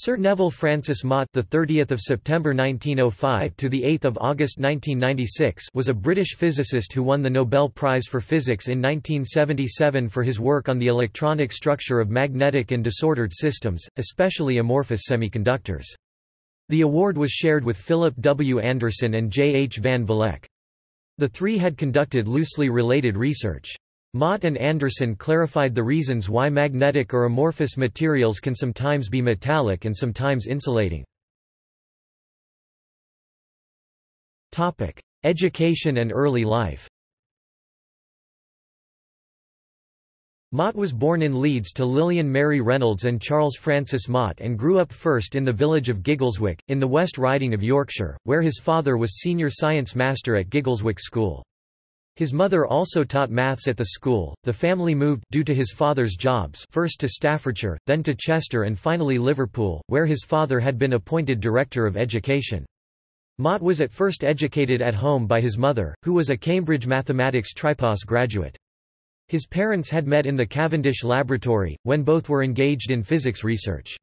Sir Nevill Francis Mott, the 30th of September 1905 to the 8th of August 1996, was a British physicist who won the Nobel Prize for Physics in 1977 for his work on the electronic structure of magnetic and disordered systems, especially amorphous semiconductors. The award was shared with Philip W. Anderson and J. H. van Vleck. The three had conducted loosely related research. Mott and Anderson clarified the reasons why magnetic or amorphous materials can sometimes be metallic and sometimes insulating. Education and early life Mott was born in Leeds to Lillian Mary Reynolds and Charles Francis Mott and grew up first in the village of Giggleswick, in the West Riding of Yorkshire, where his father was senior science master at Giggleswick School. His mother also taught maths at the school. The family moved due to his father's jobs first to Staffordshire, then to Chester and finally Liverpool, where his father had been appointed Director of Education. Mott was at first educated at home by his mother, who was a Cambridge Mathematics Tripos graduate. His parents had met in the Cavendish Laboratory, when both were engaged in physics research.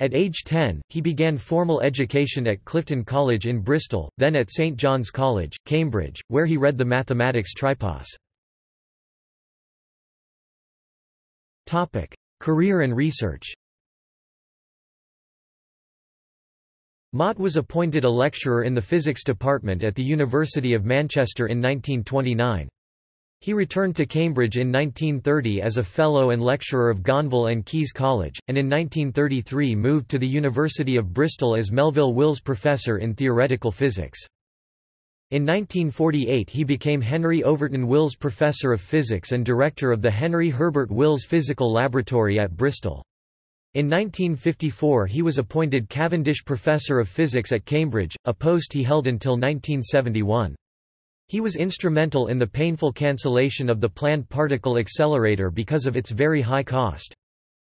At age 10, he began formal education at Clifton College in Bristol, then at St John's College, Cambridge, where he read the mathematics tripos. Career and research Mott was appointed a lecturer in the physics department at the University of Manchester in 1929. He returned to Cambridge in 1930 as a Fellow and Lecturer of Gonville and Caius College, and in 1933 moved to the University of Bristol as Melville Wills Professor in Theoretical Physics. In 1948 he became Henry Overton Wills Professor of Physics and Director of the Henry Herbert Wills Physical Laboratory at Bristol. In 1954 he was appointed Cavendish Professor of Physics at Cambridge, a post he held until 1971. He was instrumental in the painful cancellation of the planned particle accelerator because of its very high cost.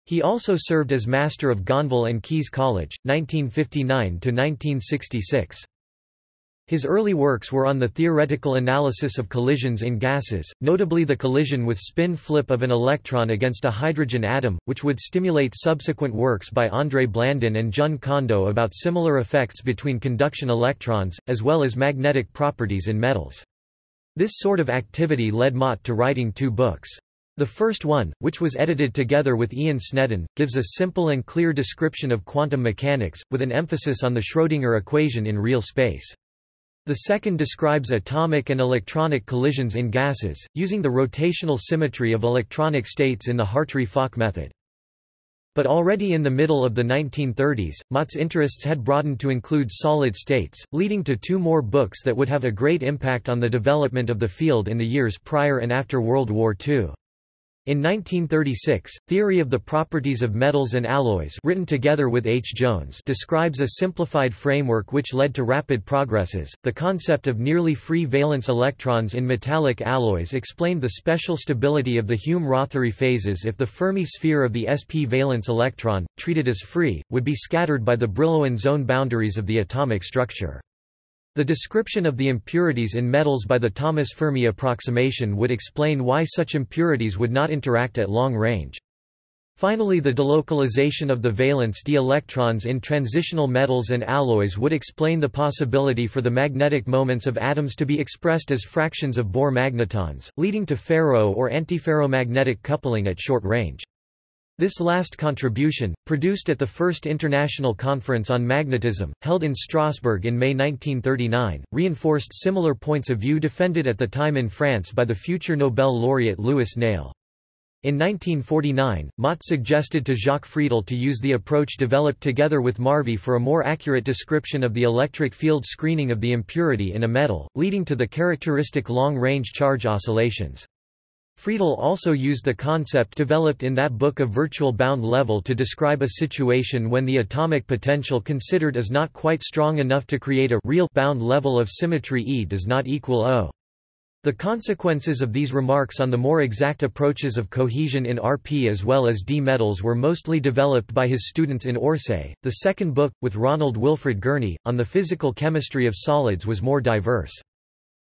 He also served as Master of Gonville and Caius College, 1959–1966. His early works were on the theoretical analysis of collisions in gases, notably the collision with spin flip of an electron against a hydrogen atom, which would stimulate subsequent works by André Blandin and Jun Kondo about similar effects between conduction electrons, as well as magnetic properties in metals. This sort of activity led Mott to writing two books. The first one, which was edited together with Ian Sneddon, gives a simple and clear description of quantum mechanics, with an emphasis on the Schrödinger equation in real space. The second describes atomic and electronic collisions in gases, using the rotational symmetry of electronic states in the Hartree-Fock method. But already in the middle of the 1930s, Mott's interests had broadened to include solid states, leading to two more books that would have a great impact on the development of the field in the years prior and after World War II. In 1936, Theory of the Properties of Metals and Alloys written together with H. Jones describes a simplified framework which led to rapid progresses. The concept of nearly free valence electrons in metallic alloys explained the special stability of the Hume-Rothery phases if the Fermi sphere of the sp valence electron, treated as free, would be scattered by the Brillouin zone boundaries of the atomic structure. The description of the impurities in metals by the Thomas Fermi approximation would explain why such impurities would not interact at long range. Finally the delocalization of the valence d electrons in transitional metals and alloys would explain the possibility for the magnetic moments of atoms to be expressed as fractions of Bohr magnetons, leading to ferro or antiferromagnetic coupling at short range. This last contribution, produced at the First International Conference on Magnetism, held in Strasbourg in May 1939, reinforced similar points of view defended at the time in France by the future Nobel laureate Louis Néel. In 1949, Mott suggested to Jacques Friedel to use the approach developed together with Marvey for a more accurate description of the electric field screening of the impurity in a metal, leading to the characteristic long-range charge oscillations. Friedel also used the concept developed in that book of virtual bound level to describe a situation when the atomic potential considered is not quite strong enough to create a real bound level of symmetry E does not equal O. The consequences of these remarks on the more exact approaches of cohesion in RP as well as D metals were mostly developed by his students in Orsay. The second book, with Ronald Wilfred Gurney, on the physical chemistry of solids was more diverse.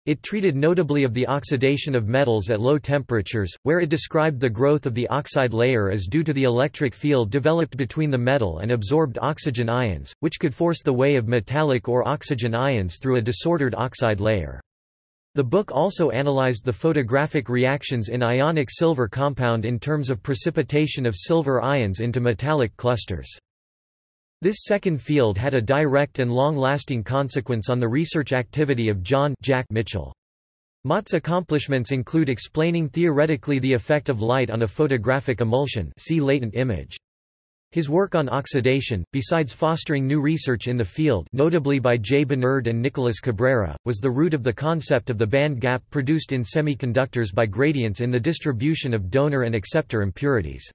It treated notably of the oxidation of metals at low temperatures, where it described the growth of the oxide layer as due to the electric field developed between the metal and absorbed oxygen ions, which could force the way of metallic or oxygen ions through a disordered oxide layer. The book also analyzed the photographic reactions in ionic silver compound in terms of precipitation of silver ions into metallic clusters. This second field had a direct and long-lasting consequence on the research activity of John Jack Mitchell. Mott's accomplishments include explaining theoretically the effect of light on a photographic emulsion see latent image. His work on oxidation, besides fostering new research in the field notably by J. Bernard and Nicolas Cabrera, was the root of the concept of the band gap produced in semiconductors by gradients in the distribution of donor and acceptor impurities.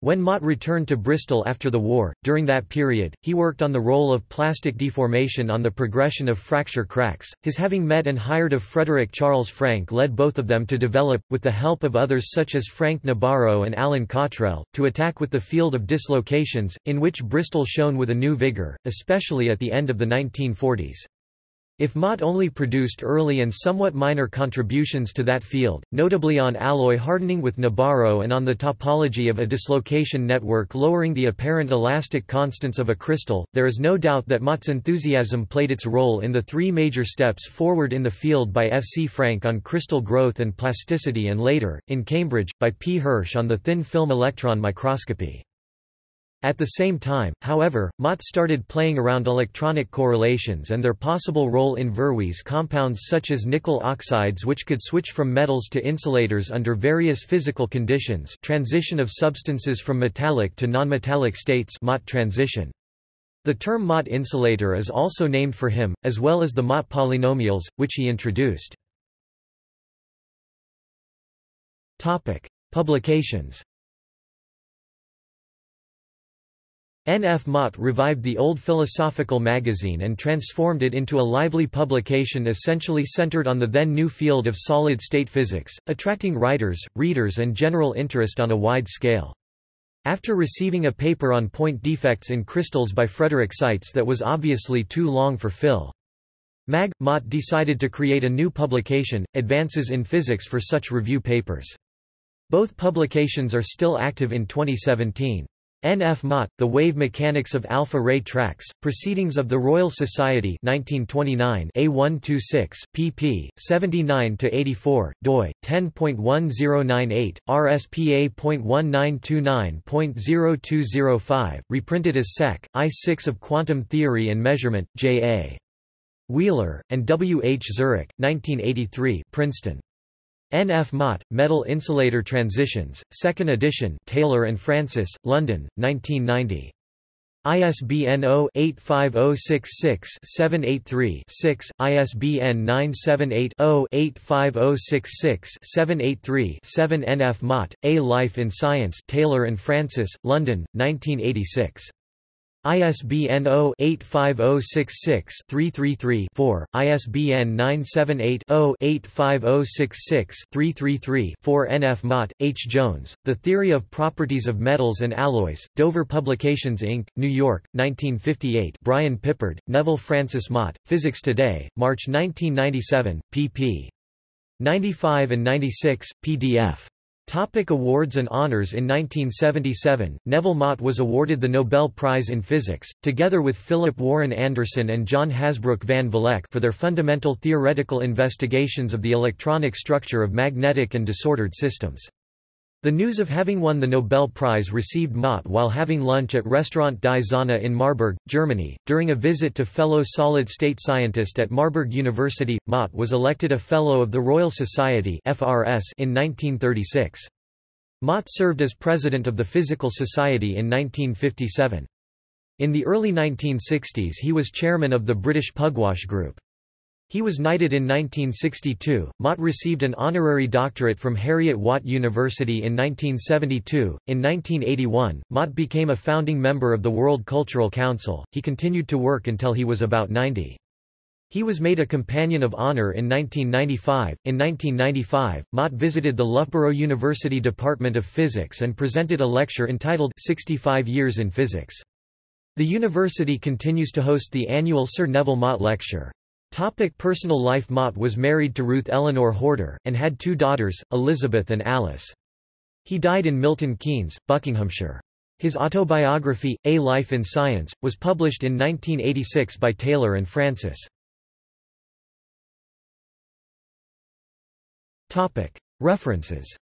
When Mott returned to Bristol after the war, during that period, he worked on the role of plastic deformation on the progression of fracture cracks. His having met and hired of Frederick Charles Frank led both of them to develop, with the help of others such as Frank Nabarro and Alan Cottrell, to attack with the field of dislocations, in which Bristol shone with a new vigour, especially at the end of the 1940s. If Mott only produced early and somewhat minor contributions to that field, notably on alloy hardening with Nabarro and on the topology of a dislocation network lowering the apparent elastic constants of a crystal, there is no doubt that Mott's enthusiasm played its role in the three major steps forward in the field by F. C. Frank on crystal growth and plasticity and later, in Cambridge, by P. Hirsch on the thin film electron microscopy. At the same time, however, Mott started playing around electronic correlations and their possible role in Verwey's compounds such as nickel oxides which could switch from metals to insulators under various physical conditions transition of substances from metallic to nonmetallic states Mott transition. The term Mott insulator is also named for him, as well as the Mott polynomials, which he introduced. Publications N. F. Mott revived the old philosophical magazine and transformed it into a lively publication essentially centered on the then new field of solid-state physics, attracting writers, readers and general interest on a wide scale. After receiving a paper on point defects in crystals by Frederick Seitz that was obviously too long for Phil. Mag. Mott decided to create a new publication, Advances in Physics for such review papers. Both publications are still active in 2017. N. F. Mott, The Wave Mechanics of Alpha-Ray Tracks, Proceedings of the Royal Society 1929 A126, pp. 79–84, doi, 10.1098, RSPA.1929.0205, reprinted as Sec. I-6 of Quantum Theory and Measurement, J. A. Wheeler, and W. H. Zurek, 1983 Princeton. N. F. Mott, Metal Insulator Transitions, 2nd edition Taylor and Francis, London, 1990. ISBN 0-85066-783-6, ISBN 978-0-85066-783-7 N. F. Mott, A Life in Science Taylor and Francis, London, 1986. ISBN 0-85066-333-4, ISBN 978-0-85066-333-4 N. F. Mott, H. Jones, The Theory of Properties of Metals and Alloys, Dover Publications Inc., New York, 1958 Brian Pippard, Nevill Francis Mott, Physics Today, March 1997, pp. 95 and 96, pdf. Topic awards and honors In 1977, Nevill Mott was awarded the Nobel Prize in Physics, together with Philip Warren Anderson and John Hasbrouck van Vleck for their fundamental theoretical investigations of the electronic structure of magnetic and disordered systems. The news of having won the Nobel Prize received Mott while having lunch at Restaurant Die in Marburg, Germany. During a visit to fellow solid-state scientist at Marburg University, Mott was elected a Fellow of the Royal Society in 1936. Mott served as president of the Physical Society in 1957. In the early 1960s he was chairman of the British Pugwash Group. He was knighted in 1962. Mott received an honorary doctorate from Heriot-Watt University in 1972. In 1981, Mott became a founding member of the World Cultural Council. He continued to work until he was about 90. He was made a Companion of Honor in 1995. In 1995, Mott visited the Loughborough University Department of Physics and presented a lecture entitled 65 Years in Physics. The university continues to host the annual Sir Nevill Mott Lecture. Topic personal life Mott was married to Ruth Eleanor Horder, and had two daughters, Elizabeth and Alice. He died in Milton Keynes, Buckinghamshire. His autobiography, A Life in Science, was published in 1986 by Taylor and Francis. References